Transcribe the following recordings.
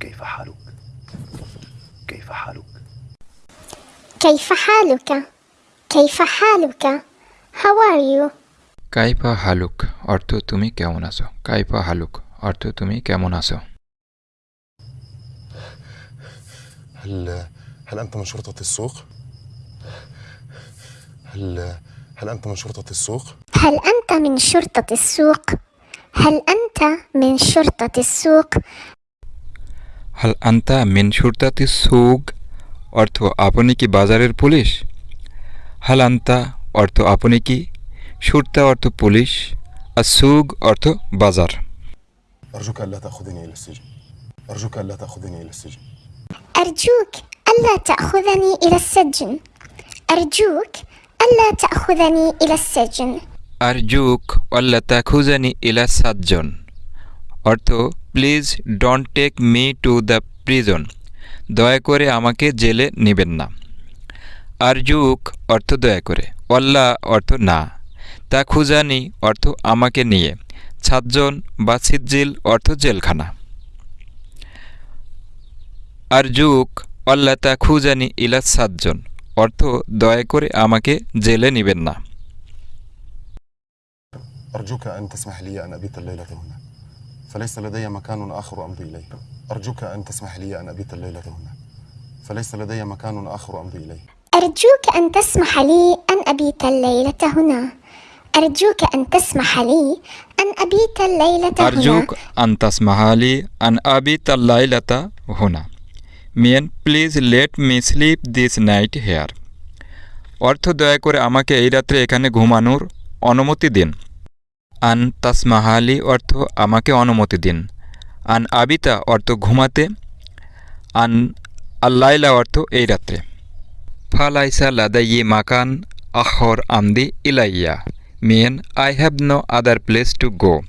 كيف حالك كيف حالك كيف حالك؟ كيف حالك؟ How are you? কাইফা হালুক অর্থ তুমি কেমন আছো কাইফা হালুক অর্থ তুমি কেমন আছো هل هل أنت من شرطة السوق؟ هل هل أنت من شرطة السوق؟ هل أنت من شرطة السوق؟ هل أنت من شرطة السوق؟ হাল আন্তা মিন সুরতাতি সুগ অর্থ আপনি কি বাজারের পুলিশ হাল আন্তা অর্থ আপনি কি সুরতা অর্থ পুলিশ আর সুগ অর্থ বাজার أرجوك ألا تأخذني إلى السجن أرجوك ألا تأخذني إلى السجن أرجوك ألا تأخذني إلى السجن أرجوك ألا تأخذني إلى السجن আর জুক অল্লা তাখুজানি ইলা সাতজন অর্থ please don't take me to the prison দয়া করে আমাকে জেলে নেবেন না আর জুক অর্থ দয়া করে অল্লা অর্থ না তা খুজানি অর্থ আমাকে নিয়ে সাতজন বা সিজ্জিল অর্থ জেলখানা আর জুক অল্লা তা খুজানি ইলা সাতজন অর্থ দয়া করে আমাকে জেলে নেবেন না أرجوك أن تسمح لي أن أبيت الليلة هنا فليس لدي مكان آخر أمضي إليه أرجوك أن تسمح لي أن أبيت الليلة هنا فليس لدي مكان آخر أمضي إليه أرجوك أن تسمح لي أن أبيت الليلة هنا أرجوك أن تسمح لي أن أبيت الليلة هنا আরজুক আন্তাস মাহালি আন আবি তাল্লাইলাতা হুনা Mian please let me sleep this night here অর্থ দয়া করে আমাকে এই রাত্রে এখানে ঘুমানোর অনুমতি দিন আন তাসমাহালি অর্থ আমাকে অনুমতি দিন। আন আবিতা অর্থ ঘুমাতে। আন আল্লাইলা অর্থ এই রাত্রে। ফালাইসা লাদাইয়ে মাকান আখর আমদি ইলাইয়া। মিয়েন I have no other place to go.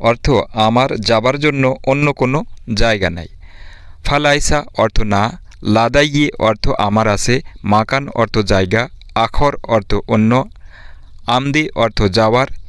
অর্থ, আমার যাবার জন্য অন্য কোনো জায়গা নাই। ফালাইসা অর্থ না, লাদাইয়ে অর্থ আমার আছে, মাকান অর্থ জায়গা, আখর অর্থ অন্য, আমদি অর্থ যাওয়ার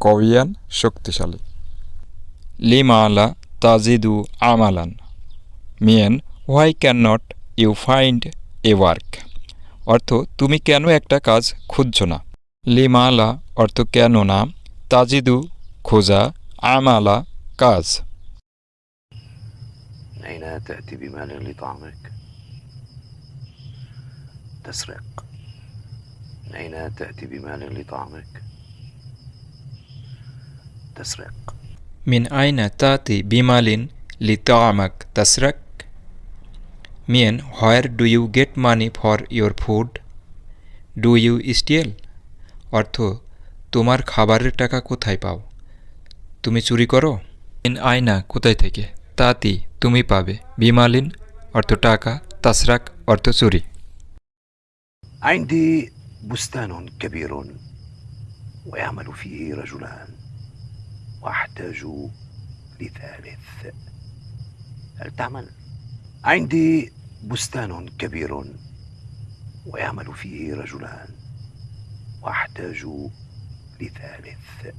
কয়ান শক্তিশালী লিমালা তাজিদু আমালান মিয়েন why can not you find a work অর্থ তুমি কেন একটা কাজ খুঁজছ না লিমালা অর্থ কেন না তাজিদু খোঁজা আমালা কাজ أين تأتي بمال لطعامك تسرق أين تأتي بمال لطعامك تسرق মিন আইনা তাতি বিমালিন লিতামাক তাসরাক মিয়েন where do you get money for your food do you steal অর্থ তোমার খাবারের টাকা কোথায় পাও তুমি চুরি করো মিন আয়না কোথায় থেকে তাতি তুমি পাবে বিমালিন অর্থ টাকা তাসরাক অর্থ চুরি عندي بستان كبير ويعمل فيه رجلان واحتاج لثالث. هل تعمل؟ عندي بستان كبير ويعمل فيه رجلان. واحتاج لثالث.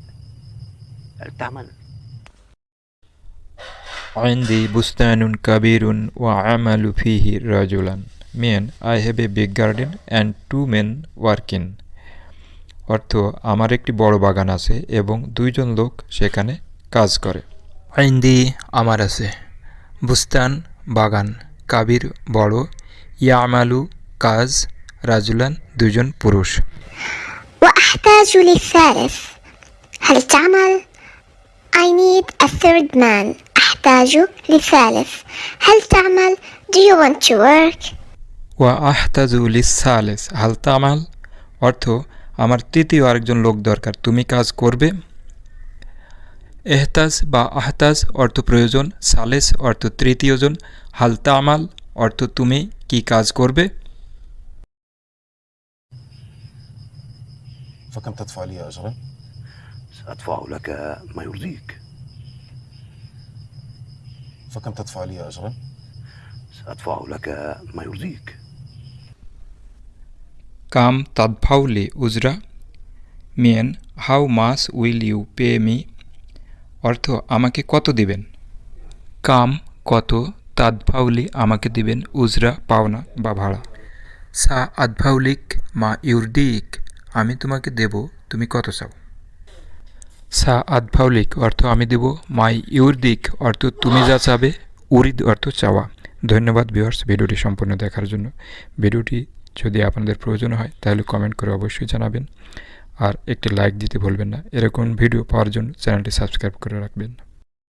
هل تعمل؟ عندي بستان كبير وعمل فيه رجلا. mean I have a big garden and two men working. অর্থ আমার একটি বড় বাগান আছে এবং দুইজন লোক সেখানে কাজ করে আইন্দি আমার আছে বুস্তান বাগান কাবির বড় ইয়ামালু কাজ রাজুলান দুজন পুরুষ وأحتاج للثالث هل تعمل؟ I need a third man أحتاج لثالث هل تعمل؟ Do you want to work? ওয়া আহতাজু লিসালেস হাল তামাল অর্থ আমার তৃতীয় আরেকজন লোক দরকার তুমি কাজ করবে এহতাজ বা আহতাজ অর্থ প্রয়োজন সালেস অর্থ তৃতীয়জন হাল তামাল অর্থ তুমি কি কাজ করবে فكم تدفع لي أجرا؟ سأدفع لك ما يرضيك فكم تدفع لي أجرا؟ سأدفع لك ما يرضيك কাম তাদফাউলি উজরা। মিয়েন how much will you pay me? অর্থ আমাকে কত দিবেন? কাম কত তাদফাউলি আমাকে দিবেন উজরা পাওনা বা ভাড়া? সা আদফাউলিক মা ইউরদিক আমি তোমাকে দেব তুমি কত চাও? সা আদফাউলিক অর্থ আমি দেব মাই ইউরদিক অর্থ তুমি যা চাবে উরিদ অর্থ চাওয়া। ধন্যবাদ ভিউয়ার্স ভিডিওটি সম্পূর্ণ দেখার জন্য। ভিডিওটি যদি আপনাদের প্রয়োজন হয়, তাহলে কমেন্ট করে অবশ্যই জানাবেন। আর একটি লাইক দিতে ভুলবেন না। এরকম ভিডিও পাওয়ার জন্য চ্যানেলটি সাবস্ক্রাইব করে রাখবেন।